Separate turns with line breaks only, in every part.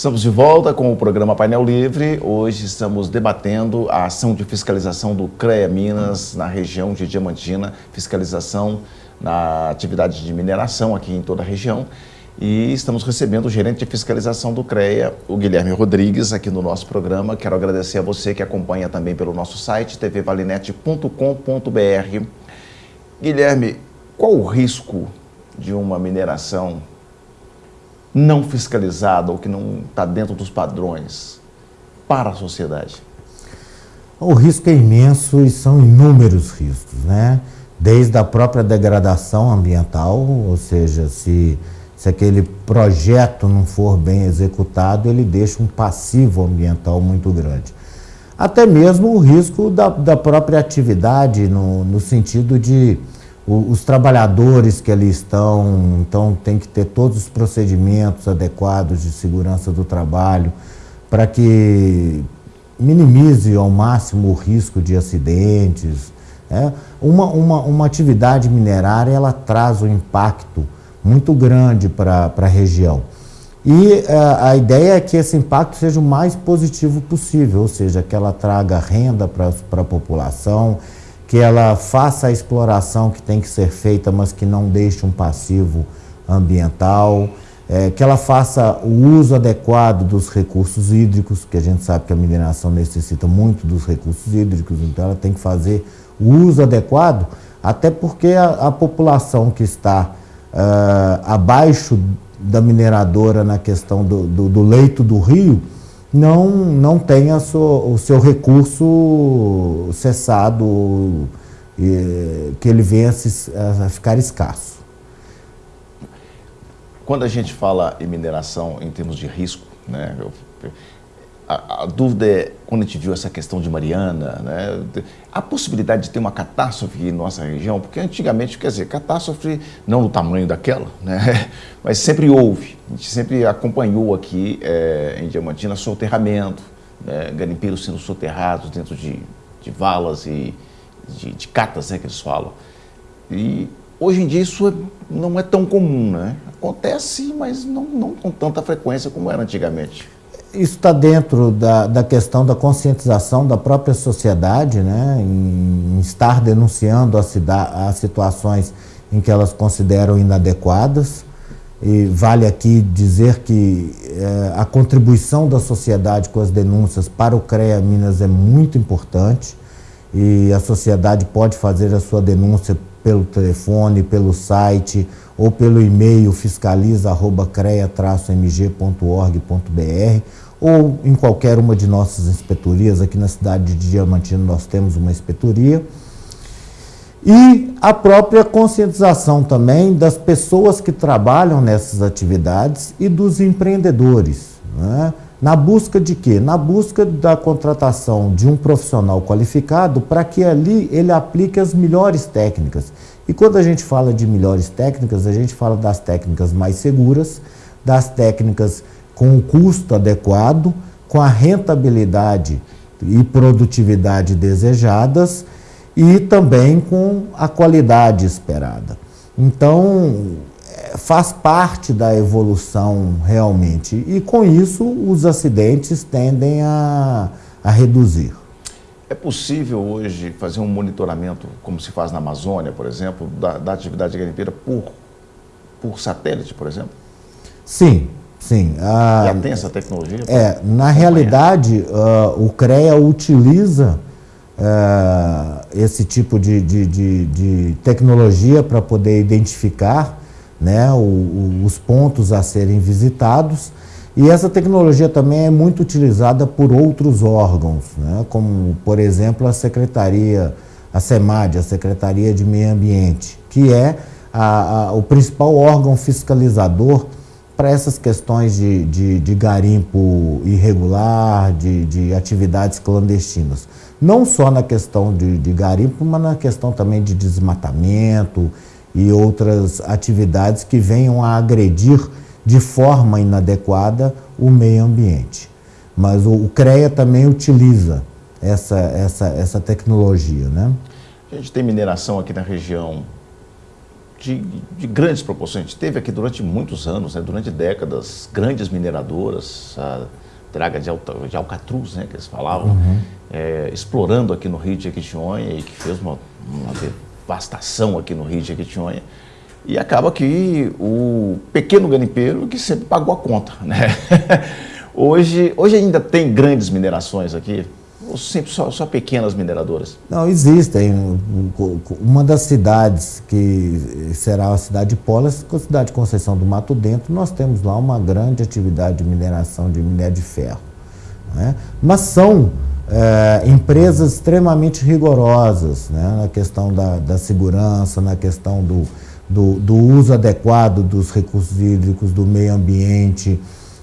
Estamos de volta com o programa Painel Livre. Hoje estamos debatendo a ação de fiscalização do CREA Minas na região de Diamantina, fiscalização na atividade de mineração aqui em toda a região. E estamos recebendo o gerente de fiscalização do CREA, o Guilherme Rodrigues, aqui no nosso programa. Quero agradecer a você que acompanha também pelo nosso site, tvvalinete.com.br. Guilherme, qual o risco de uma mineração não fiscalizada ou que não está dentro dos padrões para a sociedade?
O risco é imenso e são inúmeros riscos, né? Desde a própria degradação ambiental, ou seja, se, se aquele projeto não for bem executado, ele deixa um passivo ambiental muito grande. Até mesmo o risco da, da própria atividade, no, no sentido de os trabalhadores que ali estão, então tem que ter todos os procedimentos adequados de segurança do trabalho para que minimize ao máximo o risco de acidentes. Né? Uma, uma, uma atividade minerária ela traz um impacto muito grande para a região. E uh, a ideia é que esse impacto seja o mais positivo possível, ou seja, que ela traga renda para a população, que ela faça a exploração que tem que ser feita, mas que não deixe um passivo ambiental, é, que ela faça o uso adequado dos recursos hídricos, que a gente sabe que a mineração necessita muito dos recursos hídricos, então ela tem que fazer o uso adequado, até porque a, a população que está uh, abaixo da mineradora na questão do, do, do leito do rio, não, não tenha o seu recurso cessado, e, que ele venha a, se, a ficar escasso.
Quando a gente fala em mineração em termos de risco, né, eu, a, a, dúvida é, quando a gente viu essa questão de Mariana, né, a possibilidade de ter uma catástrofe em nossa região, porque antigamente, quer dizer, catástrofe não do tamanho daquela, né, mas sempre houve. A gente sempre acompanhou aqui é, em Diamantina soterramento, né, garimpeiros sendo soterrados dentro de, de valas e de, de catas, né, que eles falam. E hoje em dia isso é, não é tão comum, né? Acontece, mas não, não com tanta frequência como era antigamente.
Isso está dentro da, da questão da conscientização da própria sociedade, né, em, em estar denunciando as, situações em que elas consideram inadequadas. E vale aqui dizer que é, a contribuição da sociedade com as denúncias para o CREA Minas é muito importante e a sociedade pode fazer a sua denúncia pelo telefone, pelo site ou pelo e-mail fiscaliza.crea-mg.org.br ou em qualquer uma de nossas inspetorias. Aqui na cidade de Diamantino nós temos uma inspetoria. E a própria conscientização também das pessoas que trabalham nessas atividades e dos empreendedores. Né? Na busca de quê? Na busca da contratação de um profissional qualificado para que ali ele aplique as melhores técnicas. E quando a gente fala de melhores técnicas, a gente fala das técnicas mais seguras, das técnicas com o custo adequado, com a rentabilidade e produtividade desejadas e também com a qualidade esperada. Então, faz parte da evolução realmente. E com isso, os acidentes tendem a, a reduzir.
É possível hoje fazer um monitoramento, como se faz na Amazônia, por exemplo, da, da atividade garimpeira por, por satélite, por exemplo?
Sim, sim.
Ah, Já tem essa tecnologia?
É, na realidade, uh, o CREA utiliza uh, esse tipo de, de, de, de tecnologia para poder identificar né, o, o, os pontos a serem visitados. E essa tecnologia também é muito utilizada por outros órgãos, né, como, por exemplo, a Secretaria, a SEMAD, a Secretaria de Meio Ambiente, que é a, a, o principal órgão fiscalizador para essas questões de, de, de garimpo irregular, de, de, atividades clandestinas. Não só na questão de, de garimpo, mas na questão também de desmatamento e outras atividades que venham a agredir de forma inadequada o meio ambiente. Mas o, o CREA também utiliza essa, essa, essa tecnologia. Né?
A gente tem mineração aqui na região de, de, grandes proporções. A gente teve aqui durante muitos anos, né, durante décadas, grandes mineradoras, a draga de, Alta, de Alcatruz, né, que eles falavam, uhum. é, explorando aqui no Rio de Jequitinhonha e que fez uma, uma devastação aqui no Rio de Jequitinhonha. E acaba que o pequeno garimpeiro que sempre pagou a conta. Né? hoje, hoje ainda tem grandes minerações aqui, ou sempre só, só pequenas mineradoras?
Não, existem. Uma das cidades que será a cidade de Polas, a cidade de Conceição do Mato Dentro, nós temos lá uma grande atividade de mineração de minério de ferro. Né? Mas são é, empresas extremamente rigorosas né? na questão da, da segurança, na questão do, do, do uso adequado dos recursos hídricos, do meio ambiente,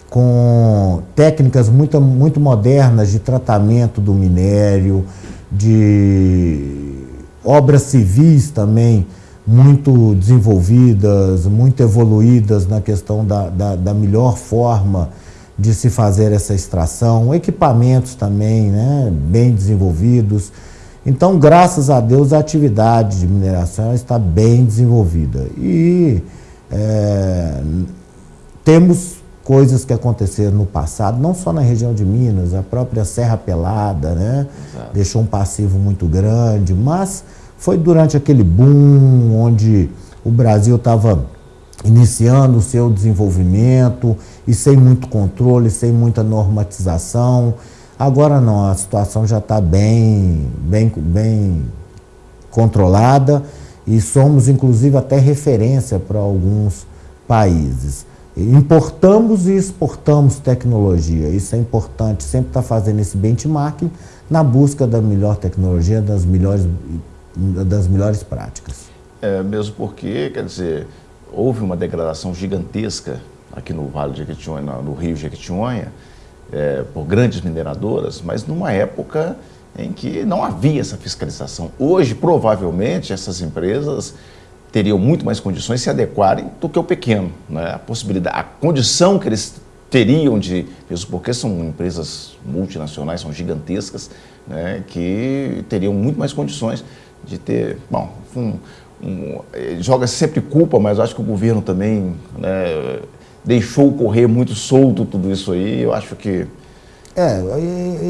com técnicas muito, muito modernas de tratamento do minério, de obras civis também muito desenvolvidas, muito evoluídas na questão da, da, da melhor forma de se fazer essa extração, equipamentos também né, bem desenvolvidos. Então, graças a Deus, a atividade de mineração está bem desenvolvida. E é, temos coisas que aconteceram no passado, não só na região de Minas, a própria Serra Pelada, né? Deixou um passivo muito grande, mas foi durante aquele boom onde o Brasil estava iniciando o seu desenvolvimento e sem muito controle, sem muita normatização. Agora não, a situação já está bem, bem, bem controlada e somos inclusive até referência para alguns países. Importamos e exportamos tecnologia. Isso é importante, sempre estar tá fazendo esse benchmarking na busca da melhor tecnologia, das melhores, das melhores práticas.
É, mesmo porque, quer dizer, houve uma degradação gigantesca aqui no Vale de Jequitinhonha, no Rio Jequitinhonha, é, por grandes mineradoras, mas numa época em que não havia essa fiscalização. Hoje, provavelmente, essas empresas teriam muito mais condições de se adequarem do que o pequeno. Né? A possibilidade, a condição que eles teriam de, mesmo porque são empresas multinacionais, são gigantescas, né? que teriam muito mais condições de ter, bom, um, um, joga sempre culpa, mas acho que o governo também né, deixou correr muito solto tudo isso aí, eu acho que
é,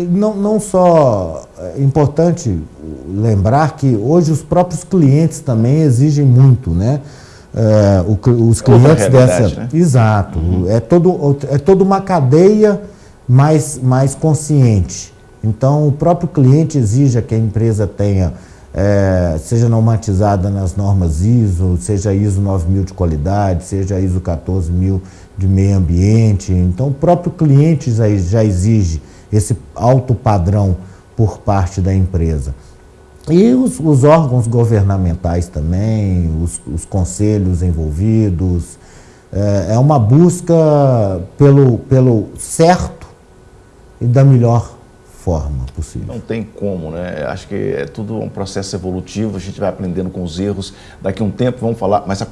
não, não só é importante lembrar que hoje os próprios clientes também exigem muito, né? É, o, os clientes dessa. Né? Exato. Uhum. É, todo, é toda uma cadeia mais, mais consciente. Então, o próprio cliente exige que a empresa tenha, é, seja normatizada nas normas ISO, seja ISO 9000 de qualidade, seja ISO 14000 de meio ambiente. Então, o próprio cliente já, já exige esse alto padrão por parte da empresa. E os, os órgãos governamentais também, os, os conselhos envolvidos. É, é uma busca pelo, pelo certo e da melhor forma possível.
Não tem como, né? Acho que é tudo um processo evolutivo, a gente vai aprendendo com os erros. Daqui a um tempo vamos falar, mas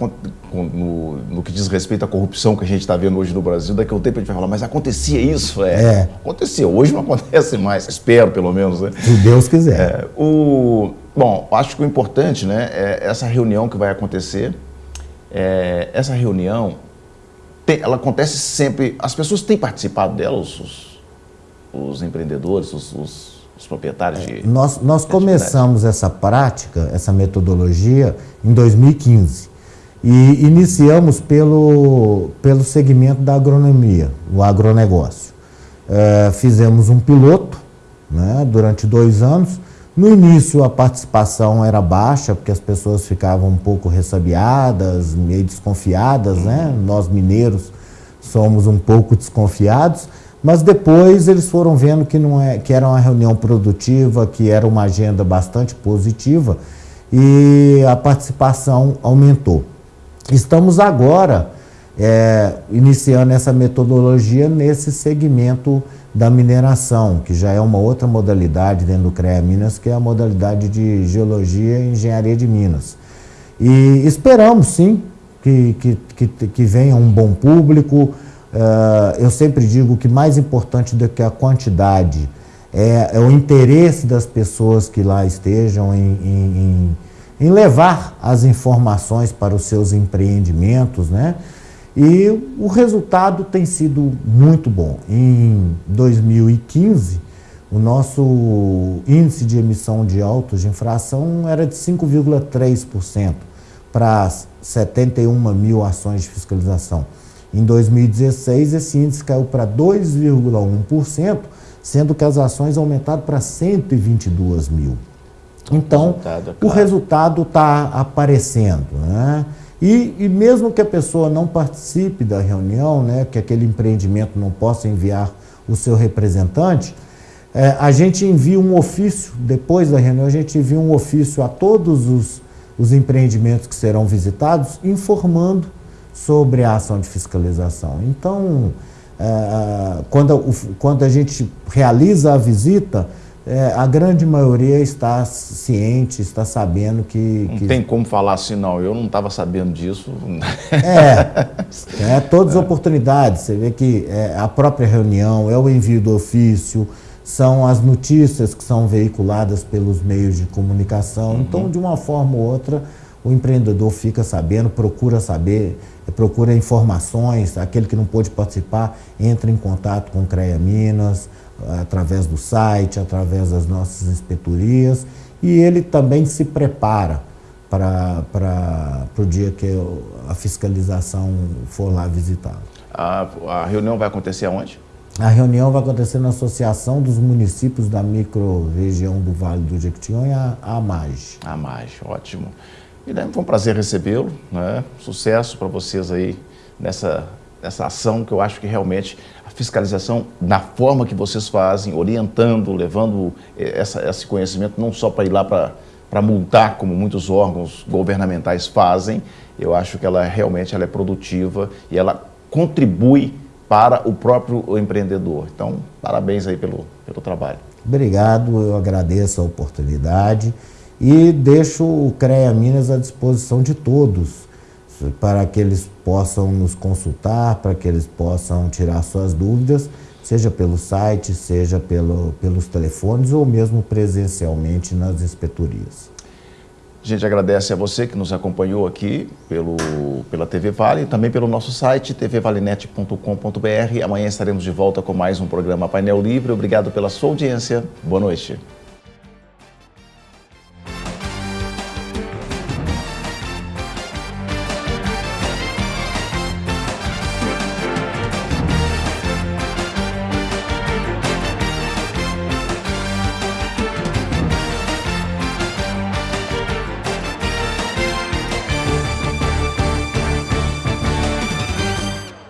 no, no que diz respeito à corrupção que a gente está vendo hoje no Brasil, daqui a um tempo a gente vai falar, mas acontecia isso? É, é. acontecia, hoje não acontece mais, espero pelo menos. Né?
Se Deus quiser. É,
o, bom, acho que o importante né, é essa reunião que vai acontecer, é, essa reunião, tem, ela acontece sempre, as pessoas têm participado dela, os, os os empreendedores, os, os, os proprietários de.
Nós, nós de começamos essa prática, essa metodologia, em 2015. E iniciamos pelo, pelo segmento da agronomia, o agronegócio. É, fizemos um piloto né, durante dois anos. No início a participação era baixa, porque as pessoas ficavam um pouco ressabiadas, meio desconfiadas, né? Nós mineiros somos um pouco desconfiados, mas depois eles foram vendo que, não é, que era uma reunião produtiva, que era uma agenda bastante positiva e a participação aumentou. Estamos agora é, iniciando essa metodologia nesse segmento da mineração, que já é uma outra modalidade dentro do CREA Minas, que é a modalidade de Geologia e Engenharia de Minas. E esperamos, sim, que, que, que, que venha um bom público, eu sempre digo que mais importante do que a quantidade é, é, o interesse das pessoas que lá estejam em, em, em levar as informações para os seus empreendimentos, né? E o resultado tem sido muito bom. Em 2015, o nosso índice de emissão de autos de infração era de 5,3% para 71 mil ações de fiscalização. Em 2016, esse índice caiu para 2,1%, sendo que as ações aumentaram para 122 mil. Então, o resultado está aparecendo. Né? E, e, mesmo que a pessoa não participe da reunião, né, que aquele empreendimento não possa enviar o seu representante, é, a gente envia um ofício, depois da reunião, a gente envia um ofício a todos os, os empreendimentos que serão visitados, informando sobre a ação de fiscalização. Então, é, quando, quando a gente realiza a visita, é, a grande maioria está ciente, está sabendo que...
Não
que...
tem como falar assim, não, eu não estava sabendo disso.
É, é todas as oportunidades. Você vê que é a própria reunião, é o envio do ofício, são as notícias que são veiculadas pelos meios de comunicação. Uhum. Então, de uma forma ou outra, o empreendedor fica sabendo, procura saber, procura informações, aquele que não pôde participar entra em contato com o CREA Minas, através do site, através das nossas inspetorias, e ele também se prepara para o dia que a fiscalização for lá visitá-lo.
A, a reunião vai acontecer aonde?
A reunião vai acontecer na Associação dos Municípios da Micro-Região do Vale do Jequitinhonha, a AMAG.
A AMAG, ótimo. E daí foi um prazer recebê-lo, né? sucesso para vocês aí nessa, nessa ação que eu acho que realmente fiscalização na forma que vocês fazem, orientando, levando eh, essa, esse conhecimento não só para ir lá para multar, como muitos órgãos governamentais fazem, eu acho que ela realmente ela é produtiva e ela contribui para o próprio empreendedor. Então, parabéns aí pelo, pelo trabalho.
Obrigado, eu agradeço a oportunidade e deixo o CREA Minas à disposição de todos para que eles possam nos consultar, para que eles possam tirar suas dúvidas, seja pelo site, seja pelo, pelos telefones ou mesmo presencialmente nas inspetorias.
A gente agradece a você que nos acompanhou aqui pelo, pela TV Vale e também pelo nosso site tvvalenet.com.br. Amanhã estaremos de volta com mais um programa Painel Livre. Obrigado pela sua audiência. Boa noite.